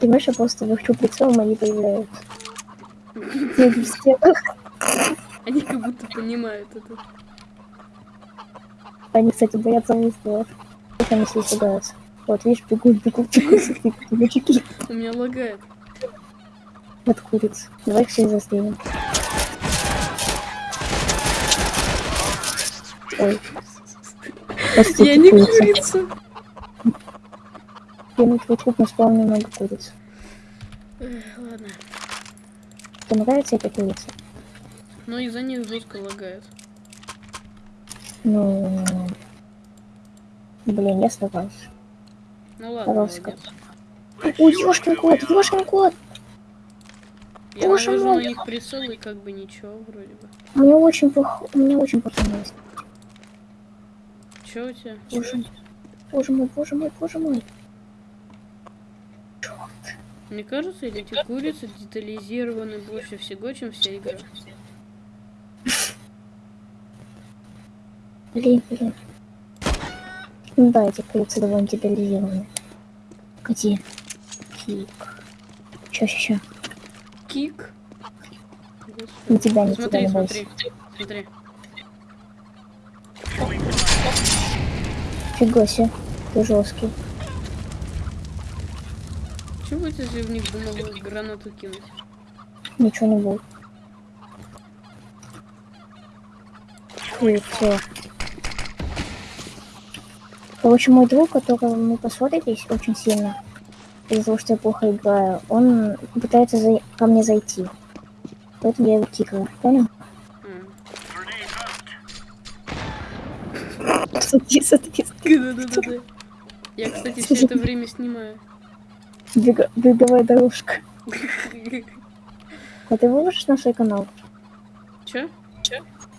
Понимаешь, я просто вихчу прицелом, они появляются. Они как будто понимают это. Они, кстати, боятся выстрелов. Как они все испугаются. Вот, видишь, бегут, бегут, бегут, У меня лагает. от куриц. Давай их всех застрелим. Ой. Я не курица. Курица. Я на наспал немного куриц. Ладно. Тебе нравится эта курица? Но из-за них жестко лагает. Ну... Блин, я стараюсь. Ну ладно, Пожалуйста. молодец. Ой, ёшкин кот, ёшкин кот! Я Боже навожу на мой. них прицел и как бы ничего вроде бы. Меня очень плохо, меня очень плохо. Чё у тебя? Боже боже мой, боже мой, боже мой. Мне кажется, или эти курицы детализированы больше всего, чем вся игра. Блин, блин. Ну да, эти курицы довольно детализированы. Где? Кик. Чё, ща, ща. Кик. На тебя, на тебя, Смотри, не смотри, бойся. смотри. Фига себе, ты жесткий. Чего если в них дымовую гранату кинуть? Ничего не будет. И всё. Короче, мой друг, которого мы поссорились очень сильно, из-за того, что я плохо играю, он пытается за- ко мне зайти. Поэтому я его кикаю. Понял? А. Смотри, смотри. Да-да-да-да. Я, кстати, все это время снимаю. Беговая дорожка. А ты выложишь на свой канал? Чё?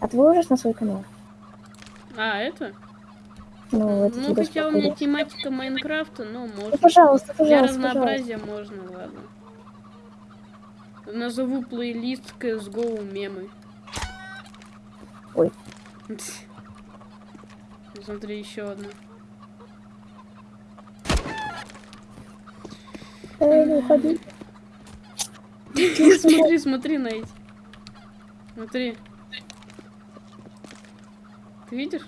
А ты выложишь на свой канал? А, это? Ну, это Ну, хотя у меня тематика Майнкрафта, но Ну, можно. пожалуйста, Для пожалуйста, пожалуйста. разнообразия можно, ладно. Назову плейлист CSGO мемы. Ой. Смотри, еще одна. Не уходи. Смотри, смотри на эти. Смотри. Ты видишь?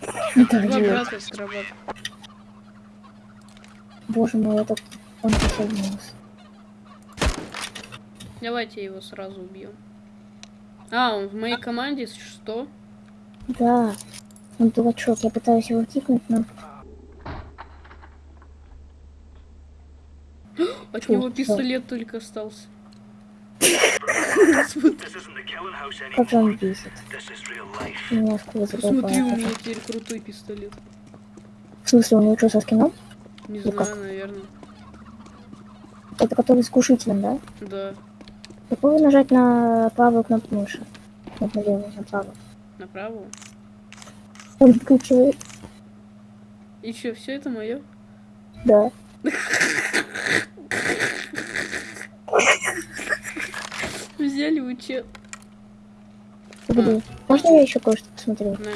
Это Два идиот. брата срабатывают. Боже мой, этот... Он присоединился. Давайте его сразу убьем. А, он в моей команде что? Да. Он дурачок. Я пытаюсь его кикнуть, но... От него пистолет только остался. Как он бесит. Меня сквозь Посмотри, у меня теперь крутой пистолет. В смысле, у него что, со скином? Не Ну как? знаю, наверное. Это который с глушителем, да? Да, Попробуй нажать на правую кнопку мыши. Вот на левую, на правую. направо. Он выключивает. И что, все это мое? Да. Взяли учет. Погоди. Можно я еще кое-что посмотрю? На.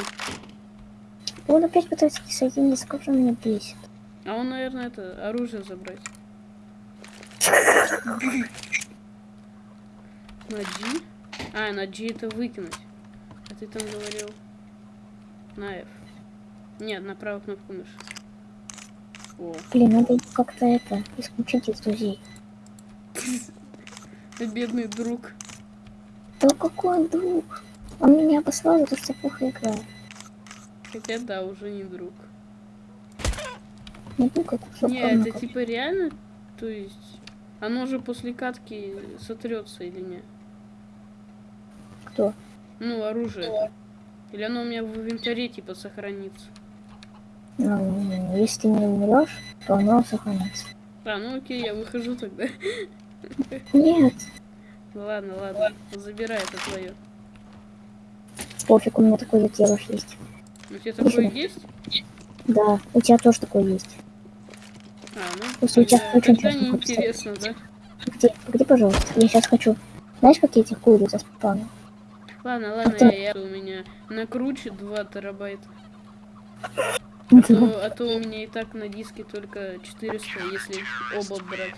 Он опять пытается присоединиться. Как же меня бесит. А он, наверное, это оружие забрать. На G? А, на G это выкинуть. А ты там говорил на F. Нет, на правую кнопку мыши. О, Блин, надо как-то это, исключить из друзей. бедный друг. Да какой он друг? Он меня обослал за то, что плохо играю. Хотя да, уже не друг. Не друг, а кусок Не, это типа реально, то есть, оно же после катки сотрется или нет? Кто? Ну, оружие. Или оно у меня в инвентаре типа сохранится? Ну, если не умрешь, то оно сохранится. А, ну окей, я выхожу тогда. Нет, Ладно, ладно, забирай это твое. пофиг, у меня такой детеныш есть. У тебя такое есть? Да, у тебя тоже такой есть. А, ну, Если у тебя очень часто неинтересно, да? Где, где, пожалуйста? Я сейчас хочу. Знаешь, как я этих куриц заспавню? Ладно, ладно, ты- я, я- у меня накручу 2 терабайта. А то, а то у меня и так на диске только 400, если оба брать.